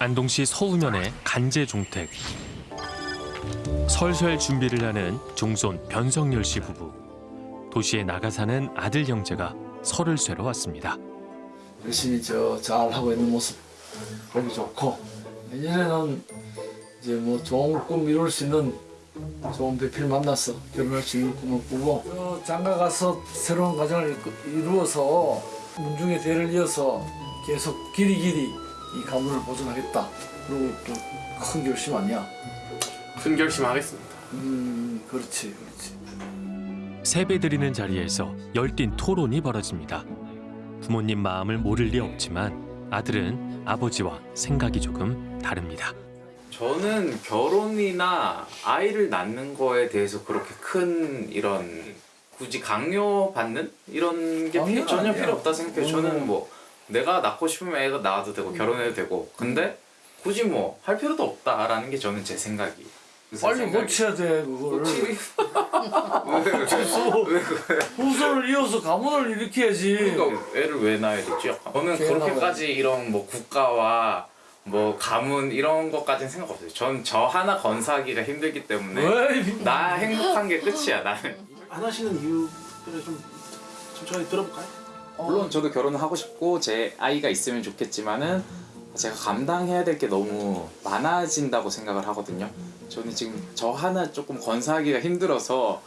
안동시 서우면의 간제 종택. 설설 준비를 하는 종손 변성열 씨 부부. 도시에 나가 사는 아들 형제가 설을 쇠러 왔습니다. 열심히 저 잘 하고 있는 모습 보기 좋고 내년에는 이제 뭐 좋은 꿈 이룰 수 있는 좋은 배필 만나서 결혼할 수 있는 꿈을 꾸고 저 장가 가서 새로운 가정을 그 이루어서 문중의 대를 이어서 계속 길이 길이 이 가문을 보존하겠다 그리고 또 큰 결심 아니야 큰 결심 하겠습니다. 음 그렇지 그렇지 세배 드리는 자리에서 열띤 토론이 벌어집니다. 부모님 마음을 모를 리 없지만 아들은 아버지와 생각이 조금 다릅니다. 저는 결혼이나 아이를 낳는 거에 대해서 그렇게 큰 이런 굳이 강요받는 이런 게 필요, 전혀 아니야. 필요 없다 생각해요. 음. 저는 뭐 내가 낳고 싶으면 애가 낳아도 되고 결혼해도 되고 근데 굳이 뭐 할 필요도 없다라는 게 저는 제 생각이. 제 빨리. 고쳐야 돼 그거를 고치기 왜, 왜 그래? 후손을 이어서 가문을 일으켜야지 그러니까 애를 왜 낳아야 되지? 저는 그렇게까지 이런 뭐 국가와 뭐 가문 이런 것까지는 생각 없어요. 전 저 하나 건사하기가 힘들기 때문에 왜나 행복한 게 끝이야 나는. 안 하시는 이유를 좀 천천히 들어볼까요? 물론 저도 결혼을 하고 싶고 제 아이가 있으면 좋겠지만은 제가 감당해야 될 게 너무 많아진다고 생각을 하거든요. 저는 지금 저 하나 조금 건사하기가 힘들어서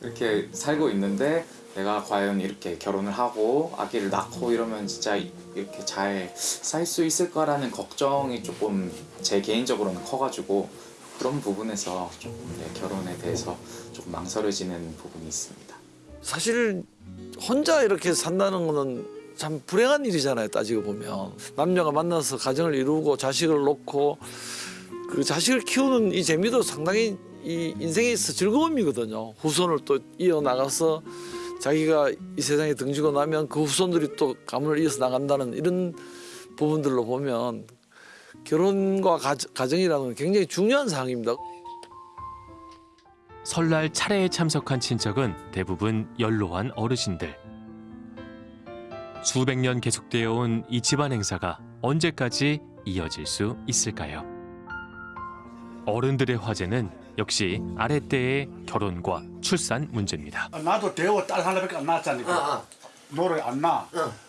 이렇게 살고 있는데 내가 과연 이렇게 결혼을 하고 아기를 낳고 이러면 진짜 이렇게 잘 살 수 있을 거라는 걱정이 조금 제 개인적으로는 커가지고 그런 부분에서 조금 네, 결혼에 대해서 조금 망설여지는 부분이 있습니다. 사실 혼자 이렇게 산다는 거는 참 불행한 일이잖아요 따지고 보면. 남녀가 만나서 가정을 이루고 자식을 놓고 그 자식을 키우는 이 재미도 상당히 이 인생에 있어 즐거움이거든요. 후손을 또 이어나가서 자기가 이 세상에 등지고 나면 그 후손들이 또 가문을 이어서 나간다는 이런 부분들로 보면 결혼과 가, 가정이라는 건 굉장히 중요한 사항입니다 설날 차례에 참석한 친척은 대부분 연로한 어르신들. 수백 년 계속되어 온 이 집안 행사가 언제까지 이어질 수 있을까요? 어른들의 화제는 역시 아랫때의 결혼과 출산 문제입니다. 아, 나도 대호 딸 하나밖에 안 낳았잖아. 노래 안 나.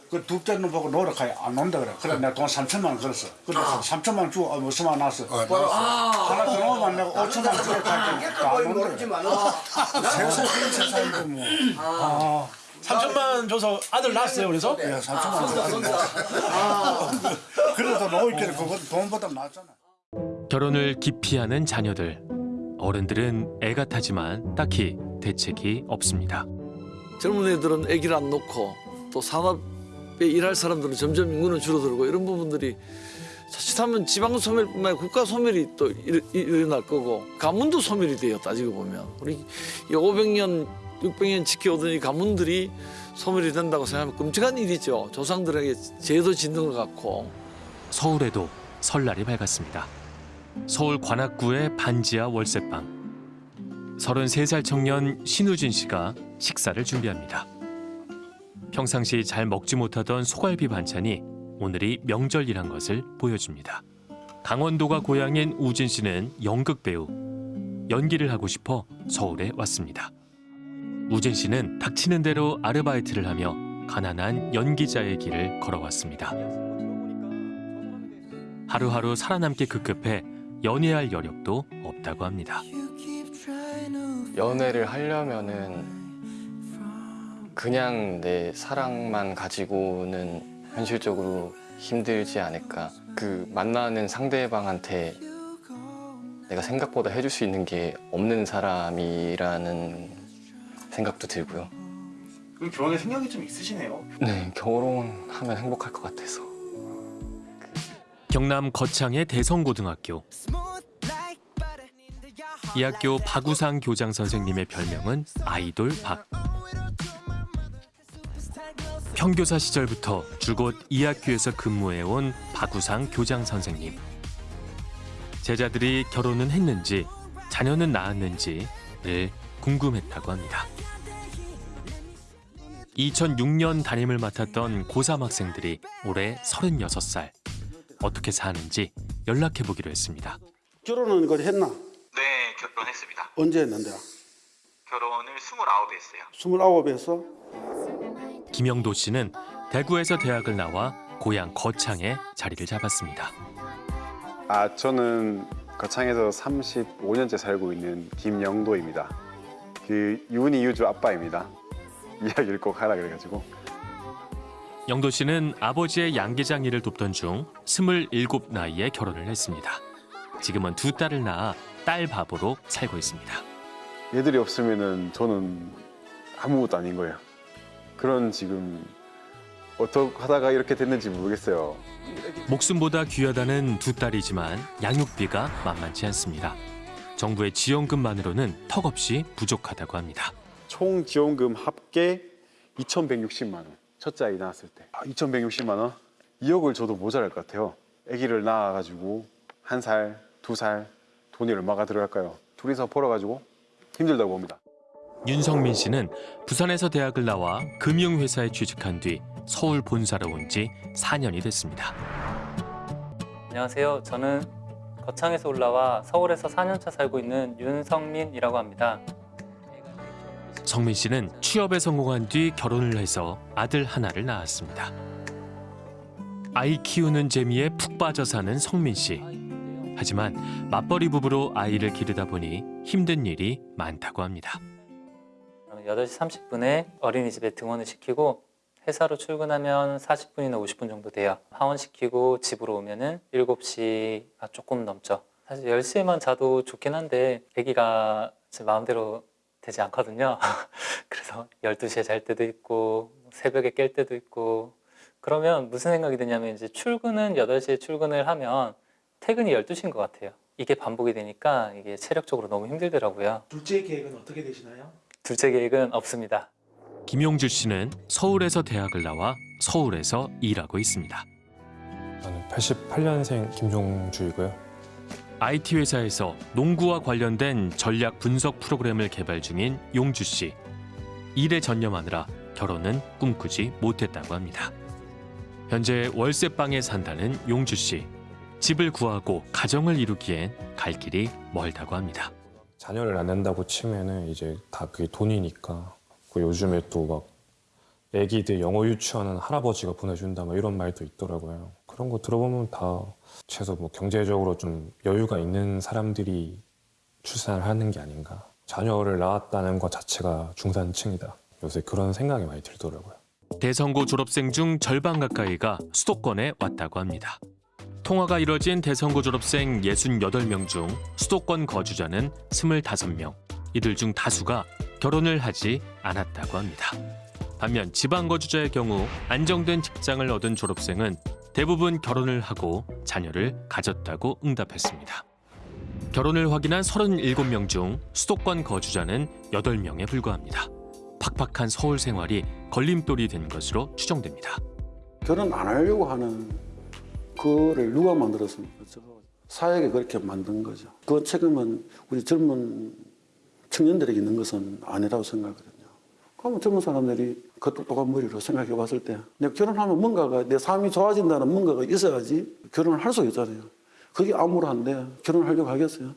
그 둘째 놈 보고 노력하여 안 온다 그래. 그래 내가 돈 3천만 원 걸었어. 그래 3천만 원 주고 어, 무슨 만 났어. 하나 더 넣으면 내가 5천만 원 주고 갈게. 모르지만. 세상 세상인데 뭐. 아. 3천만 줘서 아들 낳았어요 그래서? 야, 3천만 원 줬어. 그래도 노이끼리 그거 돈보다 낫잖아. 결혼을 기피하는 자녀들. 어른들은 애가 타지만 딱히 대책이 없습니다. 젊은 애들은 아기를 안 놓고 또 산업에 일할 사람들은 점점 인구는 줄어들고 이런 부분들이 자칫하면 지방 소멸뿐만 아니라 국가 소멸이 또 일, 일어날 거고 가문도 소멸이 돼요 따지고 보면 우리 이 500년 600년 지켜오던 이 가문들이 소멸이 된다고 생각하면 끔찍한 일이죠 조상들에게 죄도 짓는 것 같고 서울에도 설날이 밝았습니다. 서울 관악구의 반지하 월세방. 33살 청년 신우진 씨가 식사를 준비합니다. 평상시 잘 먹지 못하던 소갈비 반찬이 오늘이 명절이란 것을 보여줍니다. 강원도가 고향인 우진 씨는 연극 배우. 연기를 하고 싶어 서울에 왔습니다. 우진 씨는 닥치는 대로 아르바이트를 하며 가난한 연기자의 길을 걸어왔습니다. 하루하루 살아남기 급급해 연애할 여력도 없다고 합니다. 연애를 하려면은 그냥 내 사랑만 가지고는 현실적으로 힘들지 않을까. 그 만나는 상대방한테 내가 생각보다 해줄 수 있는 게 없는 사람이라는 생각도 들고요. 그럼 결혼에 생각이 좀 있으시네요. 네, 결혼하면 행복할 것 같아서. 경남 거창의 대성고등학교. 이 학교 박우상 교장 선생님의 별명은 아이돌 박. 평교사 시절부터 줄곧 이 학교에서 근무해온 박우상 교장 선생님. 제자들이 결혼은 했는지 자녀는 낳았는지를 궁금했다고 합니다. 2006년 담임을 맡았던 고3 학생들이 올해 36살. 어떻게 사는지 연락해 보기로 했습니다. 결혼은 그 했나? 네, 결혼했습니다. 언제 했는데? 결혼을 29에 했어요. 스물아홉에 했어? 김영도 씨는 대구에서 대학을 나와 고향 거창에 자리를 잡았습니다. 아, 저는 거창에서 35년째 살고 있는 김영도입니다. 그 윤희 유주 아빠입니다. 이야기를 꼭 하라 그래가지고. 영도 씨는 아버지의 양계장 일을 돕던 중 27 나이에 결혼을 했습니다. 지금은 두 딸을 낳아 딸 밥으로 살고 있습니다. 얘들이 없으면은 저는 아무것도 아닌 거예요. 그런 지금 어떻게 하다가 이렇게 됐는지 모르겠어요. 목숨보다 귀하다는 두 딸이지만 양육비가 만만치 않습니다. 정부의 지원금만으로는 턱없이 부족하다고 합니다. 총 지원금 합계 2,160만 원. 첫째 아이 낳았을 때. 아, 2,160만 원? 2억을 줘도 모자랄 것 같아요. 아기를 낳아가지고 한 살, 두 살 돈이 얼마가 들어갈까요? 둘이서 벌어가지고 힘들다고 봅니다. 윤성민 씨는 부산에서 대학을 나와 금융회사에 취직한 뒤 서울 본사로 온 지 4년이 됐습니다. 안녕하세요. 저는 거창에서 올라와 서울에서 4년차 살고 있는 윤성민이라고 합니다. 성민 씨는 취업에 성공한 뒤 결혼을 해서 아들 하나를 낳았습니다. 아이 키우는 재미에 푹 빠져 사는 성민 씨. 하지만 맞벌이 부부로 아이를 기르다 보니 힘든 일이 많다고 합니다. 8시 30분에 어린이집에 등원을 시키고 회사로 출근하면 40분이나 50분 정도 돼요. 하원시키고 집으로 오면 은 7시가 조금 넘죠. 사실 10시에만 자도 좋긴 한데 아기가 제 마음대로 되지 않거든요. 그래서 12시에 잘 때도 있고 새벽에 깰 때도 있고 그러면 무슨 생각이 드냐면 이제 출근은 8시에 출근을 하면 퇴근이 12시인 것 같아요. 이게 반복이 되니까 이게 체력적으로 너무 힘들더라고요. 둘째 계획은 어떻게 되시나요? 둘째 계획은 없습니다. 김용주 씨는 서울에서 대학을 나와 서울에서 일하고 있습니다. 저는 88년생 김종주이고요. IT 회사에서 농구와 관련된 전략 분석 프로그램을 개발 중인 용주 씨. 일에 전념하느라 결혼은 꿈꾸지 못했다고 합니다. 현재 월세방에 산다는 용주 씨. 집을 구하고 가정을 이루기엔 갈 길이 멀다고 합니다. 자녀를 낳는다고 치면은 이제 다 그게 돈이니까 그 요즘에 또 막 애기들 영어 유치원은 할아버지가 보내준다 막 이런 말도 있더라고요. 그런 거 들어보면 다 최소 뭐 경제적으로 좀 여유가 있는 사람들이 출산을 하는 게 아닌가. 자녀를 낳았다는 것 자체가 중산층이다. 요새 그런 생각이 많이 들더라고요. 대성고 졸업생 중 절반 가까이가 수도권에 왔다고 합니다. 통화가 이뤄진 대성고 졸업생 68명 중 수도권 거주자는 25명. 이들 중 다수가 결혼을 하지 않았다고 합니다. 반면 지방 거주자의 경우 안정된 직장을 얻은 졸업생은 대부분 결혼을 하고 자녀를 가졌다고 응답했습니다. 결혼을 확인한 37명 중 수도권 거주자는 8명에 불과합니다. 팍팍한 서울 생활이 걸림돌이 된 것으로 추정됩니다. 결혼 안 하려고 하는 그를 누가 만들었습니까? 사회가 그렇게 만든 거죠. 그 책임은 우리 젊은 청년들에게 있는 것은 아니라고 생각하거든요. 그러면 젊은 사람들이 그 똑똑한 머리로 생각해 봤을 때 내가 결혼하면 뭔가가 내 삶이 좋아진다는 뭔가가 있어야지 결혼을 할 수 있잖아요. 그게 암울한데 결혼하려고 하겠어요?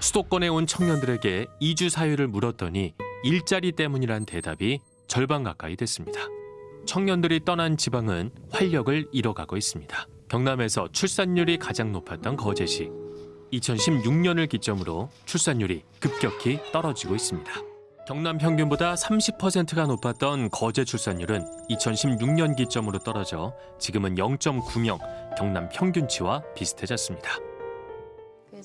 수도권에 온 청년들에게 이주 사유를 물었더니 일자리 때문이란 대답이 절반 가까이 됐습니다. 청년들이 떠난 지방은 활력을 잃어가고 있습니다. 경남에서 출산율이 가장 높았던 거제시. 2016년을 기점으로 출산율이 급격히 떨어지고 있습니다. 경남 평균보다 30%가 높았던 거제 출산율은 2016년 기점으로 떨어져 지금은 0.9명, 경남 평균치와 비슷해졌습니다.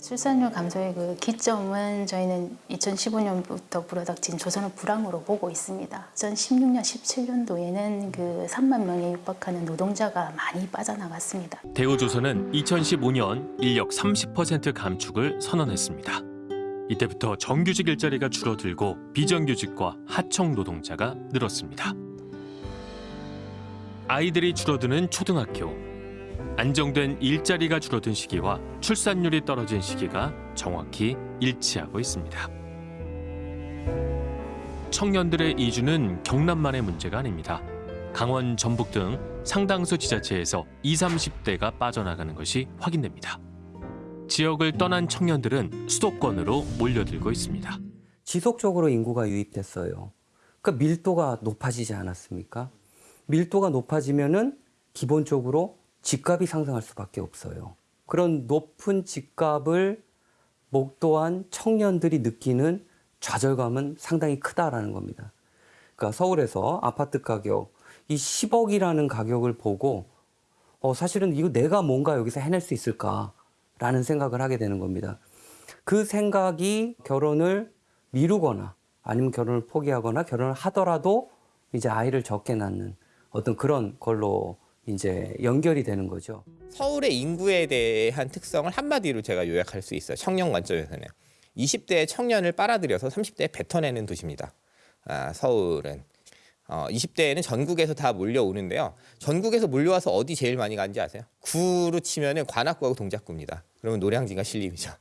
그 출산율 감소의 그 기점은 저희는 2015년부터 불어닥친 조선업 불황으로 보고 있습니다. 2016년, 17년도에는 그 3만 명에 육박하는 노동자가 많이 빠져나갔습니다. 대우조선은 2015년 인력 30% 감축을 선언했습니다. 이때부터 정규직 일자리가 줄어들고 비정규직과 하청 노동자가 늘었습니다. 아이들이 줄어드는 초등학교. 안정된 일자리가 줄어든 시기와 출산율이 떨어진 시기가 정확히 일치하고 있습니다. 청년들의 이주는 경남만의 문제가 아닙니다. 강원, 전북 등 상당수 지자체에서 20, 30대가 빠져나가는 것이 확인됩니다. 지역을 떠난 청년들은 수도권으로 몰려들고 있습니다. 지속적으로 인구가 유입됐어요. 그러니까 밀도가 높아지지 않았습니까? 밀도가 높아지면은 기본적으로 집값이 상승할 수밖에 없어요. 그런 높은 집값을 목도한 청년들이 느끼는 좌절감은 상당히 크다라는 겁니다. 그러니까 서울에서 아파트 가격 이 10억이라는 가격을 보고 어 사실은 이거 내가 뭔가 여기서 해낼 수 있을까라는 생각을 하게 되는 겁니다. 그 생각이 결혼을 미루거나 아니면 결혼을 포기하거나 결혼을 하더라도 이제 아이를 적게 낳는 어떤 그런 걸로 이제 연결이 되는 거죠. 서울의 인구에 대한 특성을 한마디로 제가 요약할 수 있어요. 청년 관점에서는 20대의 청년을 빨아들여서 30대에 뱉어내는 도시입니다. 아, 서울은 어, 20대에는 전국에서 다 몰려오는데요. 전국에서 몰려와서 어디 제일 많이 가는지 아세요? 구로 치면은 관악구하고 동작구입니다. 그러면 노량진과 신림이죠.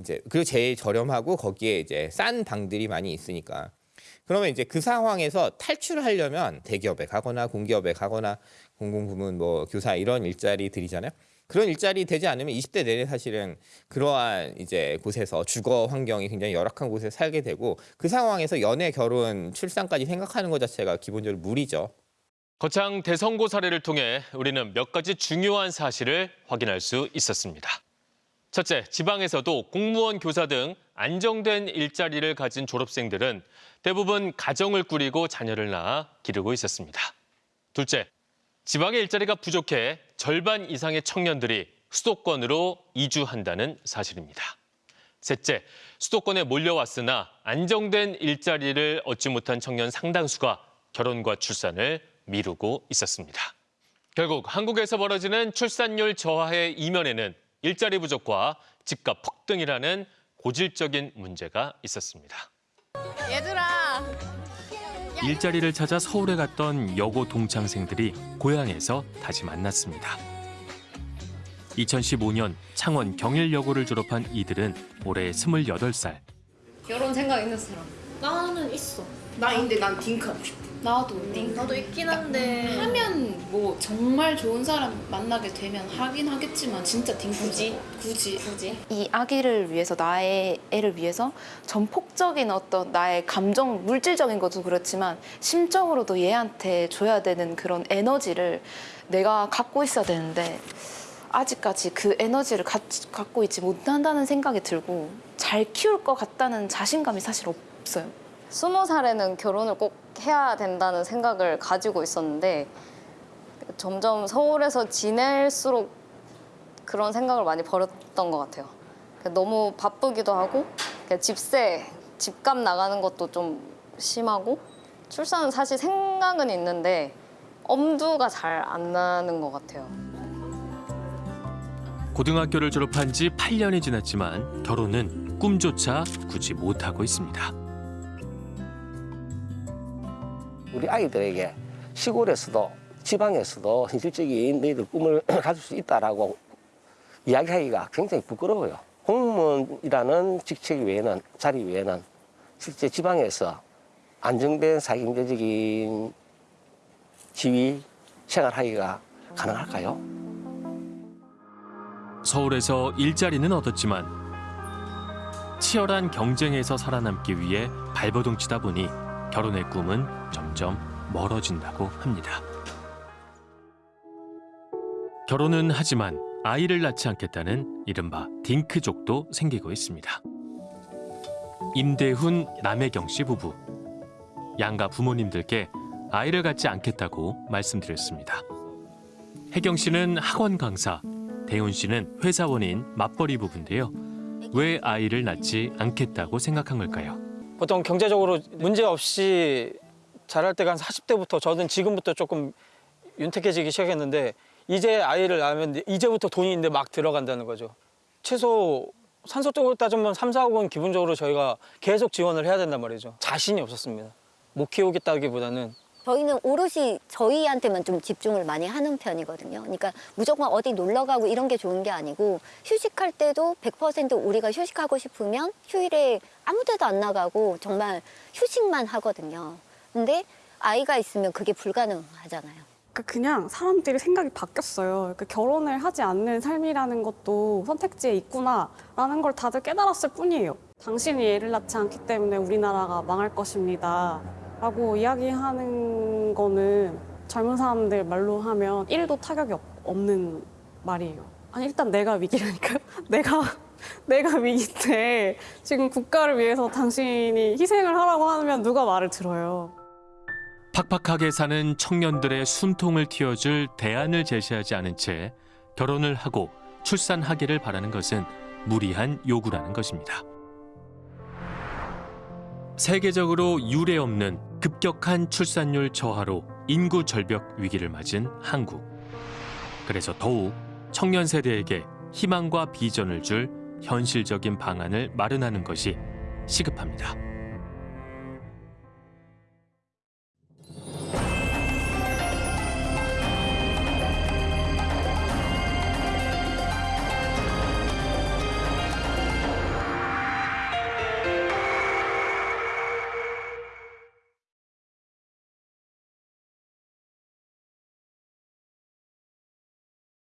이제 그리고 제일 저렴하고 거기에 이제 싼 방들이 많이 있으니까. 그러면 이제 그 상황에서 탈출하려면 대기업에 가거나 공기업에 가거나 공공부문 뭐 교사 이런 일자리들이잖아요. 그런 일자리 되지 않으면 20대 내내 사실은 그러한 이제 곳에서 주거 환경이 굉장히 열악한 곳에 살게 되고 그 상황에서 연애, 결혼, 출산까지 생각하는 것 자체가 기본적으로 무리죠. 거창 대선고 사례를 통해 우리는 몇 가지 중요한 사실을 확인할 수 있었습니다. 첫째, 지방에서도 공무원, 교사 등 안정된 일자리를 가진 졸업생들은 대부분 가정을 꾸리고 자녀를 낳아 기르고 있었습니다. 둘째, 지방의 일자리가 부족해 절반 이상의 청년들이 수도권으로 이주한다는 사실입니다. 셋째, 수도권에 몰려왔으나 안정된 일자리를 얻지 못한 청년 상당수가 결혼과 출산을 미루고 있었습니다. 결국 한국에서 벌어지는 출산율 저하의 이면에는 일자리 부족과 집값 폭등이라는 고질적인 문제가 있었습니다. 얘들아. 일자리를 찾아 서울에 갔던 여고 동창생들이 고향에서 다시 만났습니다. 2015년 창원 경일여고를 졸업한 이들은 올해 28살. 결혼 생각 있는 사람? 나는 있어. 나 근데 난 딩크 하고 싶어. 나도 딩크. 나도 있긴 한데 하면 뭐 정말 좋은 사람 만나게 되면 하긴 하겠지만 진짜 딩크 굳이 굳이 굳이 이 아기를 위해서 나의 애를 위해서 전폭적인 어떤 나의 감정 물질적인 것도 그렇지만 심적으로도 얘한테 줘야 되는 그런 에너지를 내가 갖고 있어야 되는데 아직까지 그 에너지를 가, 갖고 있지 못한다는 생각이 들고 잘 키울 것 같다는 자신감이 사실 없어요. 스무 살에는 결혼을 꼭 해야 된다는 생각을 가지고 있었는데 점점 서울에서 지낼수록 그런 생각을 많이 버렸던 것 같아요. 너무 바쁘기도 하고 집세, 집값 나가는 것도 좀 심하고 출산은 사실 생각은 있는데 엄두가 잘 안 나는 것 같아요. 고등학교를 졸업한 지 8년이 지났지만 결혼은 꿈조차 꾸지 못하고 있습니다. 우리 아이들에게 시골에서도 지방에서도 현실적인 너희들 꿈을 가질 수 있다라고 이야기하기가 굉장히 부끄러워요. 공무원이라는 직책 외에는 자리 외에는 실제 지방에서 안정된 사회경제적인 지위 생활하기가 가능할까요? 서울에서 일자리는 얻었지만 치열한 경쟁에서 살아남기 위해 발버둥 치다 보니 결혼의 꿈은 점점 멀어진다고 합니다. 결혼은 하지만 아이를 낳지 않겠다는 이른바 딩크족도 생기고 있습니다. 임대훈, 남혜경 씨 부부. 양가 부모님들께 아이를 갖지 않겠다고 말씀드렸습니다. 혜경 씨는 학원 강사, 대훈 씨는 회사원인 맞벌이 부부인데요. 왜 아이를 낳지 않겠다고 생각한 걸까요? 보통 경제적으로 문제 없이 자랄 때가 한 40대부터 저는 지금부터 조금 윤택해지기 시작했는데 이제 아이를 낳으면 이제부터 돈이 있는데 막 들어간다는 거죠. 최소 산소적으로 따지면 3, 4억은 기본적으로 저희가 계속 지원을 해야 된단 말이죠. 자신이 없었습니다. 못 키우겠다기보다는 저희는 오롯이 저희한테만 좀 집중을 많이 하는 편이거든요. 그러니까 무조건 어디 놀러 가고 이런 게 좋은 게 아니고 휴식할 때도 100% 우리가 휴식하고 싶으면 휴일에 아무 데도 안 나가고 정말 휴식만 하거든요. 근데 아이가 있으면 그게 불가능하잖아요. 그러니까 그냥 사람들이 생각이 바뀌었어요. 그러니까 결혼을 하지 않는 삶이라는 것도 선택지에 있구나라는 걸 다들 깨달았을 뿐이에요. 당신이 애를 낳지 않기 때문에 우리나라가 망할 것입니다. 라고 이야기하는 거는 젊은 사람들 말로 하면 1도 타격이 없- 없는 말이에요. 아니 일단 내가 위기라니까요. 내가 내가 위기인데 지금 국가를 위해서 당신이 희생을 하라고 하면 누가 말을 들어요. 팍팍하게 사는 청년들의 숨통을 틔워줄 대안을 제시하지 않은 채 결혼을 하고 출산하기를 바라는 것은 무리한 요구라는 것입니다. 세계적으로 유례 없는 급격한 출산율 저하로 인구 절벽 위기를 맞은 한국. 그래서 더욱 청년 세대에게 희망과 비전을 줄 현실적인 방안을 마련하는 것이 시급합니다.